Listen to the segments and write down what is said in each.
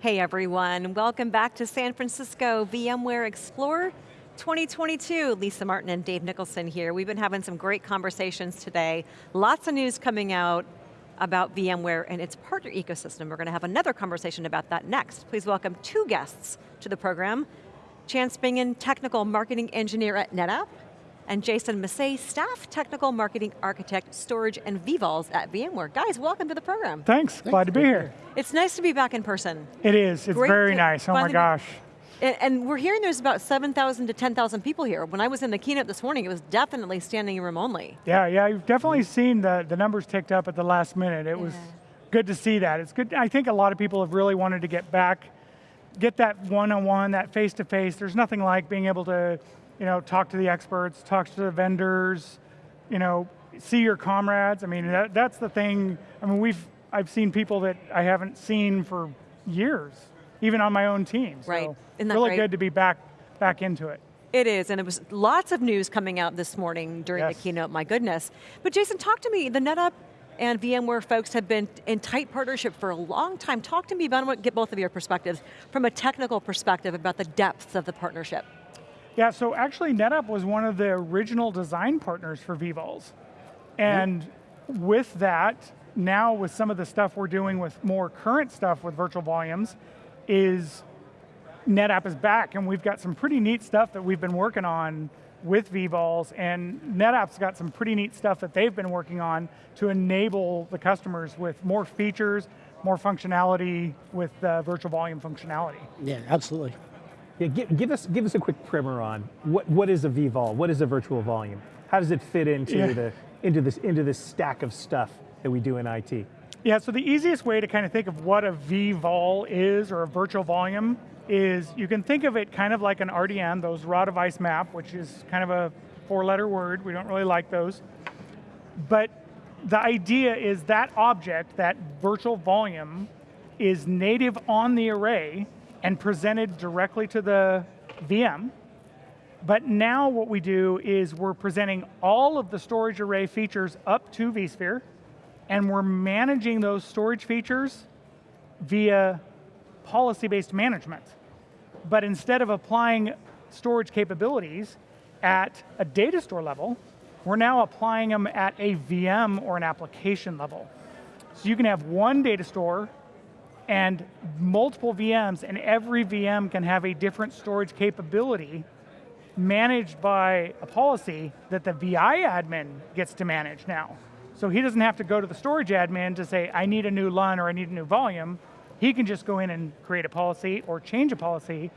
Hey everyone, welcome back to San Francisco VMware Explore 2022. Lisa Martin and Dave Nicholson here. We've been having some great conversations today. Lots of news coming out about VMware and its partner ecosystem. We're going to have another conversation about that next. Please welcome two guests to the program. Chance Bingen, Technical Marketing Engineer at NetApp, and Jason Massae, Staff Technical Marketing Architect, Storage and vVols at VMware. Guys, welcome to the program. Thanks, Thanks. glad to be here. It's nice to be back in person. It is, it's Great very nice, oh my gosh. And, and, we're hearing there's about 7,000 to 10,000 people here. When I was in the keynote this morning, it was definitely standing room only. Yeah, yeah, you've definitely seen the, the numbers ticked up at the last minute. It yeah. was good to see that. It's good, I think a lot of people have really wanted to get back, get that one-on-one, -on -one, that face-to-face. -face. There's nothing like being able to you know, talk to the experts, talk to the vendors, you know, see your comrades. I mean, that, that's the thing. I mean, we've, I've seen people that I haven't seen for years, even on my own team. Right, Isn't that really great? good to be back, back into it. It is, and it was lots of news coming out this morning during yes. the keynote, my goodness. But Jason, talk to me, the NetApp and VMware folks have been in tight partnership for a long time. Talk to me about, I want to get both of your perspectives, from a technical perspective about the depths of the partnership. Yeah, so actually NetApp was one of the original design partners for vVols. And with that, now with some of the stuff we're doing with more current stuff with virtual volumes, is NetApp is back and we've got some pretty neat stuff that we've been working on with vVols and NetApp's got some pretty neat stuff that they've been working on to enable the customers with more features, more functionality with uh, virtual volume functionality. Yeah, absolutely. Yeah, give, give, us, give us a quick primer on what, what is a vVol, what is a virtual volume? How does it fit into, yeah. the, into, this, into this stack of stuff that we do in IT? Yeah, so the easiest way to kind of think of what a vVol is, or a virtual volume, is you can think of it kind of like an RDM, those raw device map, which is kind of a four letter word, we don't really like those. But the idea is that object, that virtual volume, is native on the array, and presented directly to the VM. But now what we do is we're presenting all of the storage array features up to vSphere, and we're managing those storage features via policy-based management. But instead of applying storage capabilities at a data store level, we're now applying them at a VM or an application level. So you can have one data store and multiple VMs, and every VM can have a different storage capability managed by a policy that the VI admin gets to manage now. So he doesn't have to go to the storage admin to say, I need a new LUN or I need a new volume. He can just go in and create a policy or change a policy,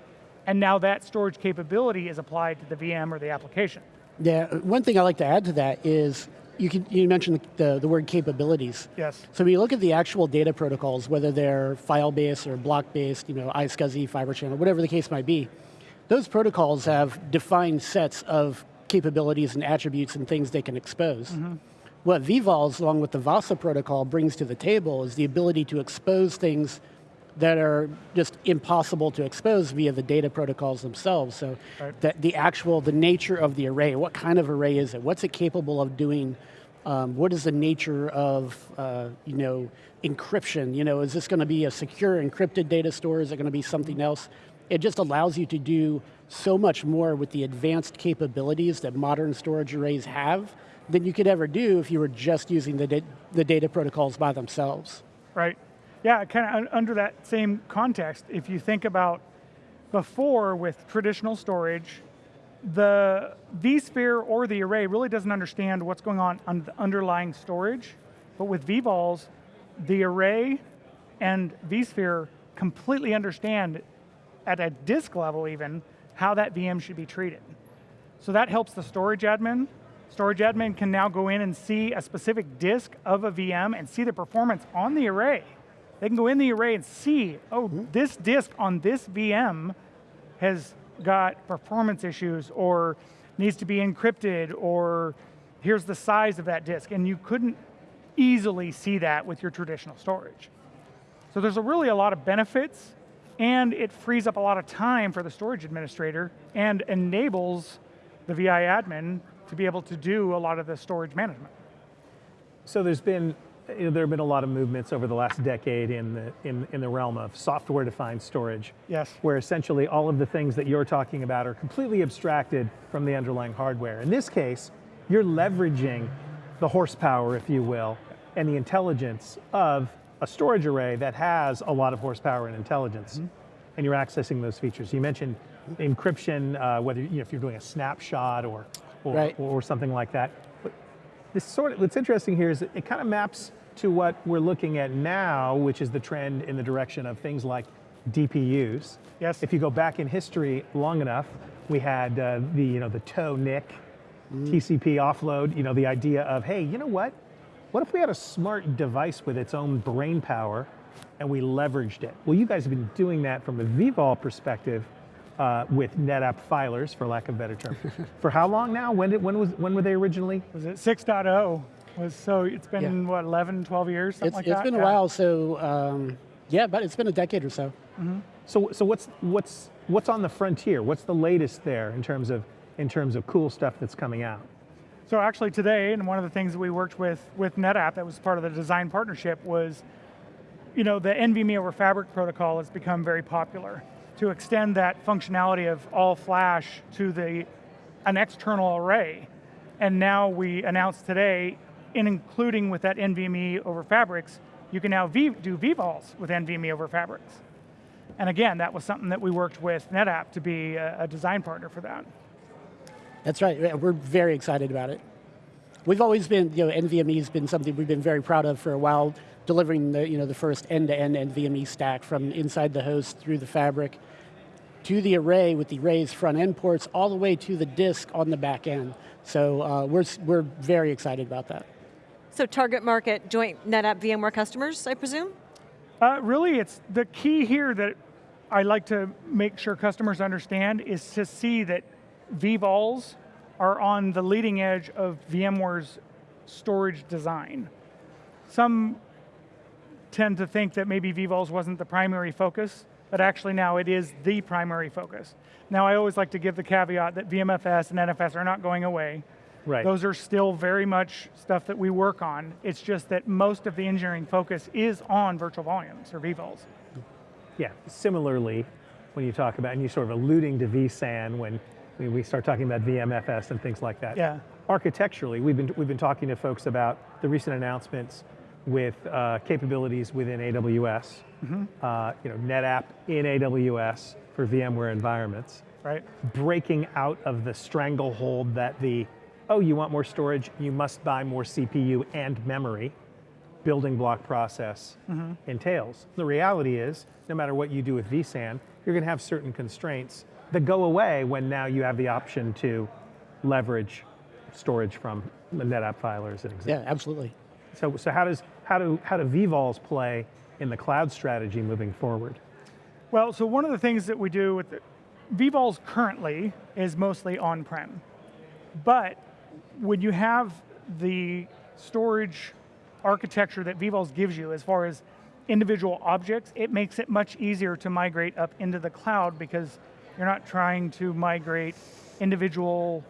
and now that storage capability is applied to the VM or the application. Yeah, one thing I like to add to that is you, can, you mentioned the, the word capabilities. Yes. So when you look at the actual data protocols, whether they're file-based or block-based, you know, iSCSI, Fiber Channel, whatever the case might be, those protocols have defined sets of capabilities and attributes and things they can expose. Mm -hmm. What vVols, along with the VASA protocol, brings to the table is the ability to expose things that are just impossible to expose via the data protocols themselves. So right. the, the actual, the nature of the array, what kind of array is it? What's it capable of doing? Um, what is the nature of, uh, you know, encryption? You know, is this going to be a secure encrypted data store? Is it going to be something else? It just allows you to do so much more with the advanced capabilities that modern storage arrays have than you could ever do if you were just using the, da the data protocols by themselves. Right. Yeah, kind of under that same context, if you think about before with traditional storage, the vSphere or the array really doesn't understand what's going on on the underlying storage, but with vVols, the array and vSphere completely understand at a disk level even, how that VM should be treated. So that helps the storage admin. Storage admin can now go in and see a specific disk of a VM and see the performance on the array. They can go in the array and see, oh, mm -hmm. this disk on this VM has got performance issues or needs to be encrypted or here's the size of that disk. And you couldn't easily see that with your traditional storage. So there's a really a lot of benefits and it frees up a lot of time for the storage administrator and enables the VI admin to be able to do a lot of the storage management. So there's been you know, there have been a lot of movements over the last decade in the, in, in the realm of software-defined storage. Yes. Where essentially all of the things that you're talking about are completely abstracted from the underlying hardware. In this case, you're leveraging the horsepower, if you will, and the intelligence of a storage array that has a lot of horsepower and intelligence, Mm-hmm. and you're accessing those features. You mentioned encryption, uh, whether you know, if you're doing a snapshot or or, Right. or something like that. But this sort of what's interesting here is it kind of maps to what we're looking at now, which is the trend in the direction of things like DPUs. Yes. If you go back in history long enough, we had uh, the you know the TOE NIC, TCP offload. You know the idea of hey, you know what? What if we had a smart device with its own brain power, and we leveraged it? Well, you guys have been doing that from a vVol perspective. Uh, with NetApp filers, for lack of a better term, for how long now? When did when was when were they originally? Was it 6.0? Was so it's been what 11, 12 years, something It's, like it's that. been a while, so um, yeah, but it's been a decade or so. So, so what's what's what's on the frontier? What's the latest there in terms of in terms of cool stuff that's coming out? So actually today, and one of the things that we worked with with NetApp that was part of the design partnership was, you know, the NVMe over Fabric protocol has become very popular to extend that functionality of all flash to the an external array. And now we announced today, in including with that NVMe over Fabrics, you can now v, do vVols with NVMe over Fabrics. And again, that was something that we worked with NetApp to be a, a design partner for that. That's right. We're very excited about it. We've always been, you know, NVMe has been something we've been very proud of for a while, delivering the, you know, the first end-to-end NVMe stack from inside the host through the fabric to the array with the array's front end ports, all the way to the disk on the back end. So uh, we're, we're very excited about that. So target market joint NetApp VMware customers, I presume? Uh, really, it's the key here that I like to make sure customers understand is to see that vVols are on the leading edge of VMware's storage design. Some tend to think that maybe vVols wasn't the primary focus, but actually now it is the primary focus. Now I always like to give the caveat that VMFS and NFS are not going away. Right. Those are still very much stuff that we work on. It's just that most of the engineering focus is on virtual volumes or vVols. Yeah. Similarly, when you talk about and you're sort of alluding to vSAN when we, start talking about VMFS and things like that. Yeah. Architecturally, we've been we've been talking to folks about the recent announcements with uh, capabilities within AWS. Uh, you know, NetApp in AWS for VMware environments. right? breaking out of the stranglehold that the, oh, you want more storage, you must buy more CPU and memory building block process mm-hmm. entails. The reality is, no matter what you do with vSAN, you're going to have certain constraints that go away when now you have the option to leverage storage from the NetApp filers, as an example. Yeah, absolutely. So, so how does how do how do vVols play in the cloud strategy moving forward? Well, so one of the things that we do with the, vVols currently is mostly on-prem. But when you have the storage architecture that vVols gives you as far as individual objects, it makes it much easier to migrate up into the cloud because you're not trying to migrate individual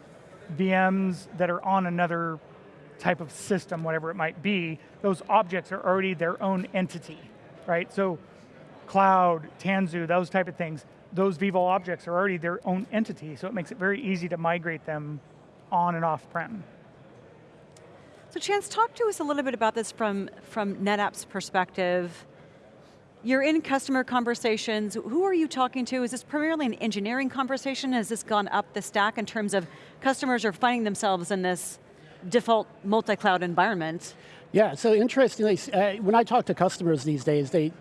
VMs that are on another type of system, whatever it might be. Those objects are already their own entity, right? So cloud, Tanzu, those type of things, those vVol objects are already their own entity, so it makes it very easy to migrate them on and off prem. So Chance, talk to us a little bit about this from, from NetApp's perspective. You're in customer conversations. Who are you talking to? Is this primarily an engineering conversation? Has this gone up the stack in terms of customers are finding themselves in this default multi-cloud environment? Yeah, so interestingly, uh, when I talk to customers these days, they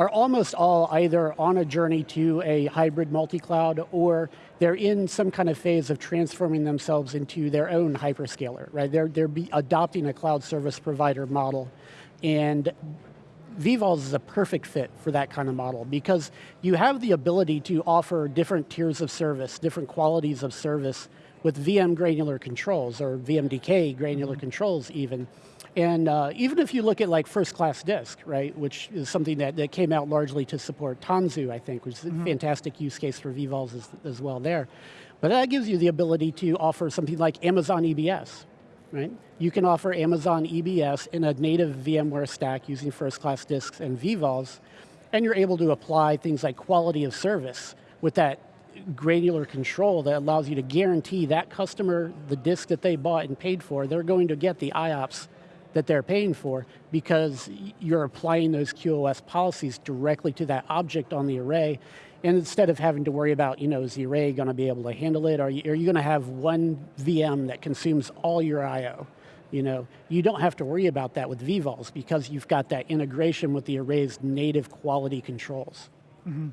are almost all either on a journey to a hybrid multi-cloud or they're in some kind of phase of transforming themselves into their own hyperscaler, right? They're, they're be adopting a cloud service provider model. And vVols is a perfect fit for that kind of model because you have the ability to offer different tiers of service, different qualities of service with VM granular controls or VMDK granular mm-hmm. controls even. And uh, even if you look at like first class disk, right, which is something that, that came out largely to support Tanzu, I think, which is a fantastic use case for vVols as, as well there. But that gives you the ability to offer something like Amazon EBS, right? You can offer Amazon EBS in a native VMware stack using first-class disks and vVols, and you're able to apply things like quality of service with that granular control that allows you to guarantee that customer, the disk that they bought and paid for, they're going to get the IOPS that they're paying for because you're applying those QoS policies directly to that object on the array. And instead of having to worry about, you know, is the array going to be able to handle it? Are you, are you going to have one VM that consumes all your I.O.? You know, you don't have to worry about that with vVols because you've got that integration with the array's native quality controls. Mm -hmm.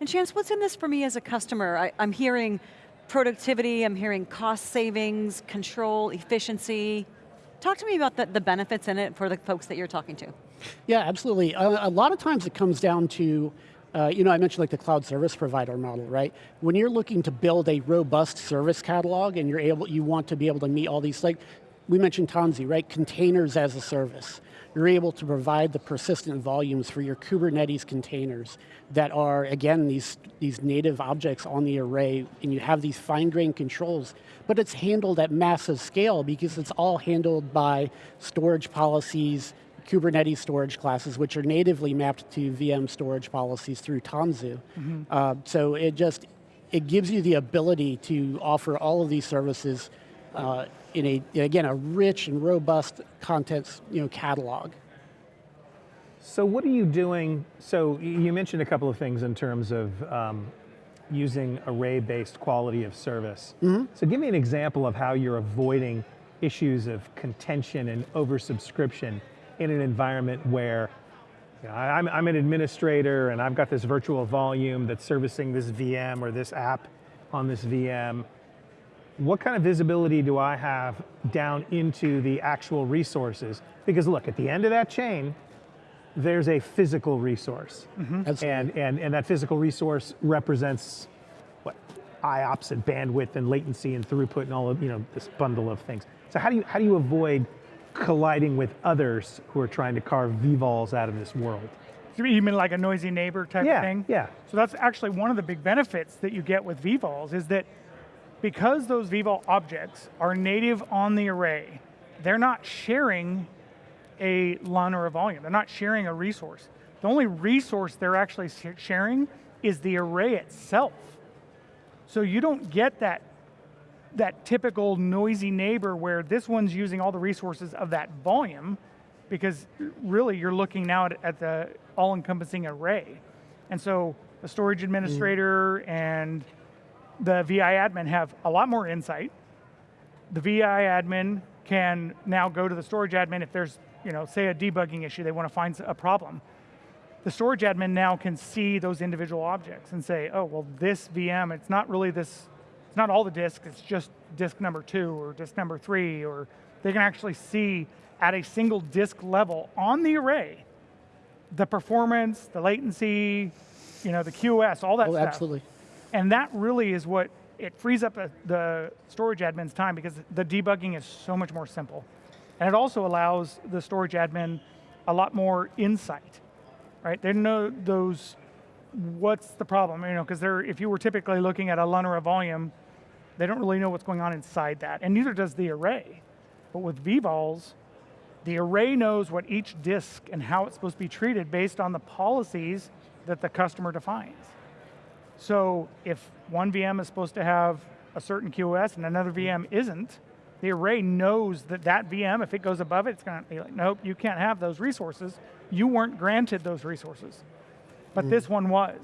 And Chance, what's in this for me as a customer? I, I'm hearing productivity, I'm hearing cost savings, control, efficiency. Talk to me about the, the benefits in it for the folks that you're talking to. Yeah, absolutely. A, a lot of times it comes down to, uh, you know, I mentioned like the cloud service provider model, right? When you're looking to build a robust service catalog and you're able, you want to be able to meet all these, like, we mentioned Tanzu, right? Containers as a service. You're able to provide the persistent volumes for your Kubernetes containers that are, again, these, these native objects on the array, and you have these fine-grained controls, but it's handled at massive scale because it's all handled by storage policies, Kubernetes storage classes, which are natively mapped to VM storage policies through Tanzu. Mm -hmm. uh, so it just, it gives you the ability to offer all of these services uh, in a, again, a rich and robust content you know, catalog. So what are you doing, so you mentioned a couple of things in terms of um, using array-based quality of service. Mm -hmm. So give me an example of how you're avoiding issues of contention and oversubscription in an environment where you know, I'm, I'm an administrator and I've got this virtual volume that's servicing this VM or this app on this VM what kind of visibility do I have down into the actual resources? Because look, at the end of that chain, there's a physical resource. Mm -hmm. And, and, and that physical resource represents what? IOPS and bandwidth and latency and throughput and all of, you know, this bundle of things. So how do you, how do you avoid colliding with others who are trying to carve vVols out of this world? You mean like a noisy neighbor type yeah, of thing? Yeah. So that's actually one of the big benefits that you get with vVols is that because those vVol objects are native on the array, they're not sharing a LUN or a volume. They're not sharing a resource. The only resource they're actually sharing is the array itself. So you don't get that, that typical noisy neighbor where this one's using all the resources of that volume because really you're looking now at, at the all-encompassing array. And so the storage administrator mm. and the VI admin have a lot more insight. The VI admin can now go to the storage admin if there's, you know, say a debugging issue, they want to find a problem. The storage admin now can see those individual objects and say, oh, well, this VM, it's not really this, it's not all the disks, it's just disk number two or disk number three, or they can actually see at a single disk level on the array, the performance, the latency, you know, the QoS, all that oh, stuff. absolutely. And that really is what, it frees up uh, the storage admin's time because the debugging is so much more simple. And it also allows the storage admin a lot more insight, right? They know those, what's the problem, you know, because they're, if you were typically looking at a LUN or a volume, they don't really know what's going on inside that, and neither does the array. But with vVols, the array knows what each disk and how it's supposed to be treated based on the policies that the customer defines. So if one VM is supposed to have a certain QoS and another VM isn't, the array knows that that VM, if it goes above it, it's going to be like, nope, you can't have those resources. You weren't granted those resources. But mm. this one was.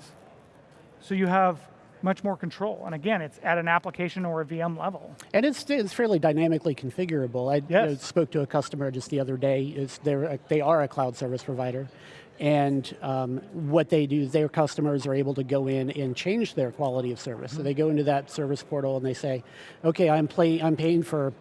So you have much more control. And again, it's at an application or a VM level. And it's, it's fairly dynamically configurable. I yes. you know, spoke to a customer just the other day. Is they're, they are a cloud service provider. And um, what they do their customers are able to go in and change their quality of service. So they go into that service portal and they say, okay, I'm, play, I'm paying for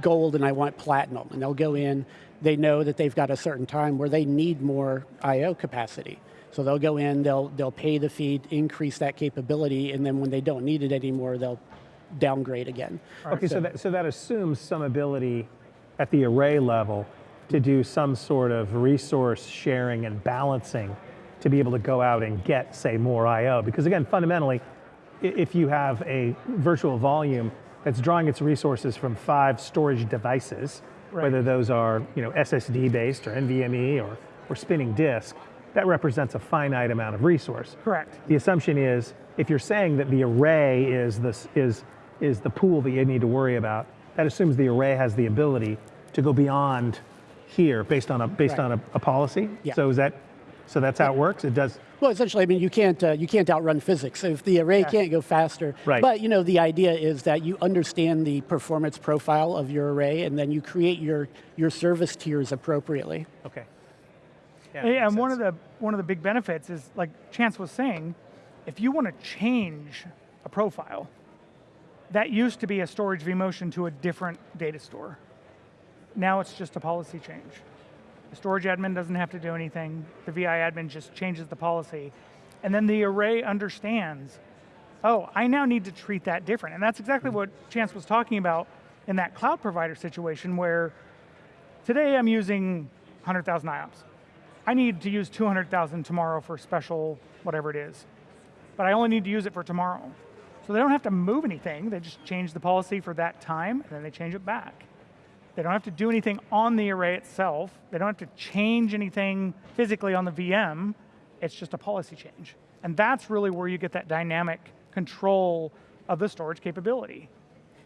gold and I want platinum. And they'll go in, they know that they've got a certain time where they need more I.O. capacity. So they'll go in, they'll, they'll pay the fee, increase that capability, and then when they don't need it anymore, they'll downgrade again. Okay, so, so that, so that assumes some ability at the array level to do some sort of resource sharing and balancing to be able to go out and get, say, more I.O. Because again, fundamentally, if you have a virtual volume that's drawing its resources from five storage devices, Right. whether those are you know, SSD based or NVMe or, or spinning disk, that represents a finite amount of resource. Correct. The assumption is, if you're saying that the array is, this, is, is the pool that you need to worry about, that assumes the array has the ability to go beyond here based on a, based Right. on a, a policy. Yeah. So is that, so that's how it works? It does, Well, essentially, I mean, you can't uh, you can't outrun physics. If the array Yeah. can't go faster, Right. But you know, the idea is that you understand the performance profile of your array, and then you create your your service tiers appropriately. okay. Yeah, and one of the one of the big benefits is like Chance was saying, if you want to change a profile, that used to be a storage vMotion to a different data store. Now it's just a policy change. The storage admin doesn't have to do anything. The VI admin just changes the policy. And then the array understands, oh, I now need to treat that different. And that's exactly hmm. what Chance was talking about in that cloud provider situation where today I'm using 100,000 IOPS. I need to use 200,000 tomorrow for special whatever it is. But I only need to use it for tomorrow. So they don't have to move anything. They just change the policy for that time and then they change it back. They don't have to do anything on the array itself. They don't have to change anything physically on the VM. It's just a policy change. And that's really where you get that dynamic control of the storage capability.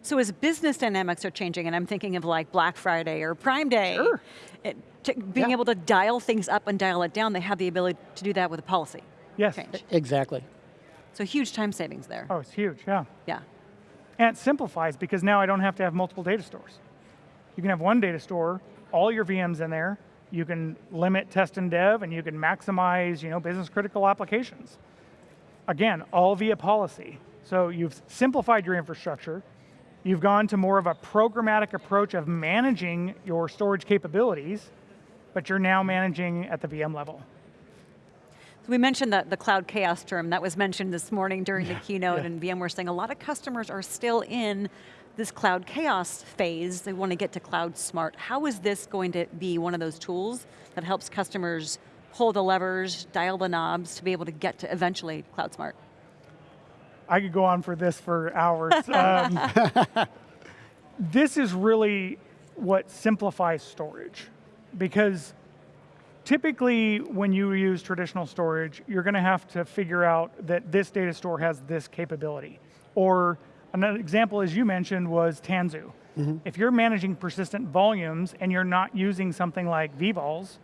So as business dynamics are changing, and I'm thinking of like Black Friday or Prime Day, Sure. it- to- being Yeah. able to dial things up and dial it down, they have the ability to do that with a policy Yes. change. Exactly. So huge time savings there. Oh, it's huge, yeah. Yeah. And it simplifies because now I don't have to have multiple data stores. You can have one data store, all your VMs in there. You can limit test and dev, and you can maximize, you know, business critical applications. Again, all via policy. So you've simplified your infrastructure. You've gone to more of a programmatic approach of managing your storage capabilities, but you're now managing at the VM level. So we mentioned the, the cloud chaos term that was mentioned this morning during the keynote yeah. and VMware saying a lot of customers are still in this cloud chaos phase. They want to get to cloud smart. How is this going to be one of those tools that helps customers pull the levers, dial the knobs to be able to get to eventually cloud smart? I could go on for this for hours. Um, this is really what simplifies storage because typically when you use traditional storage, you're going to have to figure out that this data store has this capability. Or another example, as you mentioned, was Tanzu. Mm-hmm. If you're managing persistent volumes and you're not using something like vVols,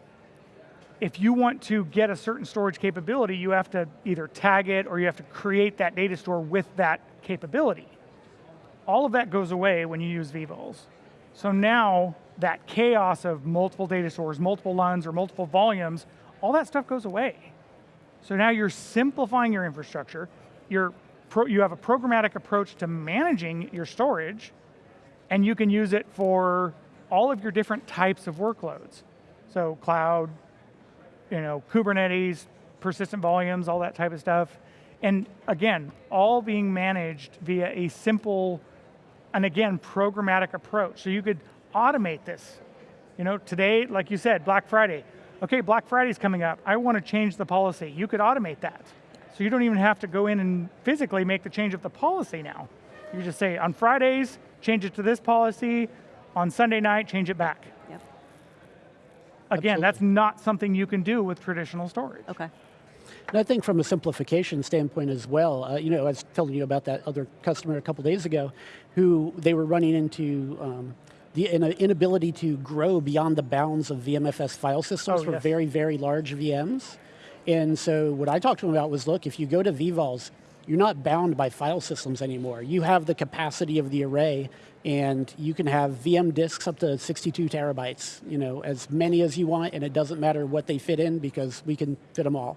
if you want to get a certain storage capability, you have to either tag it or you have to create that data store with that capability. All of that goes away when you use vVols. So now that chaos of multiple data stores, multiple LUNs or multiple volumes, all that stuff goes away. So now you're simplifying your infrastructure. You're pro, you have a programmatic approach to managing your storage, and you can use it for all of your different types of workloads. So cloud, you know, Kubernetes, persistent volumes, all that type of stuff. And again, all being managed via a simple and again, programmatic approach. So you could automate this. You know, today, like you said, Black Friday. Okay, Black Friday's coming up. I want to change the policy. You could automate that. So you don't even have to go in and physically make the change of the policy now. You just say on Fridays, change it to this policy. On Sunday night, change it back. Yep. Again, that's not something you can do with traditional storage. Okay. And I think from a simplification standpoint as well, uh, you know, I was telling you about that other customer a couple days ago, who they were running into um, the in- inability to grow beyond the bounds of VMFS file systems Oh, for yes. very, very large VMs. And so what I talked to them about was, look, if you go to vVols, you're not bound by file systems anymore. You have the capacity of the array, and you can have VM disks up to 62 terabytes, you know, as many as you want, and it doesn't matter what they fit in because we can fit them all.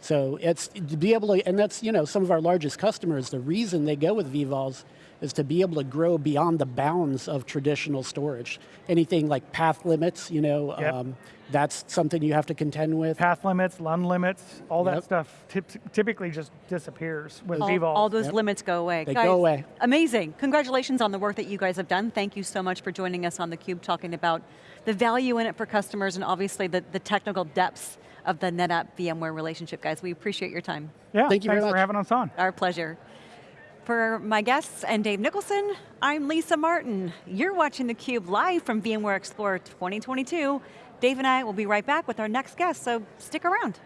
So it's to be able to, and that's you know some of our largest customers. The reason they go with vVols is to be able to grow beyond the bounds of traditional storage. Anything like path limits, you know, Yep. um, that's something you have to contend with. Path limits, LUN limits, all that stuff typically just disappears with All, vVols. all those Yep. limits go away. They guys, go away. Amazing. Congratulations on the work that you guys have done. Thank you so much for joining us on theCUBE talking about the value in it for customers and obviously the, the technical depths of the NetApp VMware relationship, guys. We appreciate your time. yeah, Thank you very thanks for having us on. Our pleasure. For my guests and Dave Nicholson, I'm Lisa Martin. You're watching theCUBE live from VMware Explorer 2022. Dave and I will be right back with our next guest, so stick around.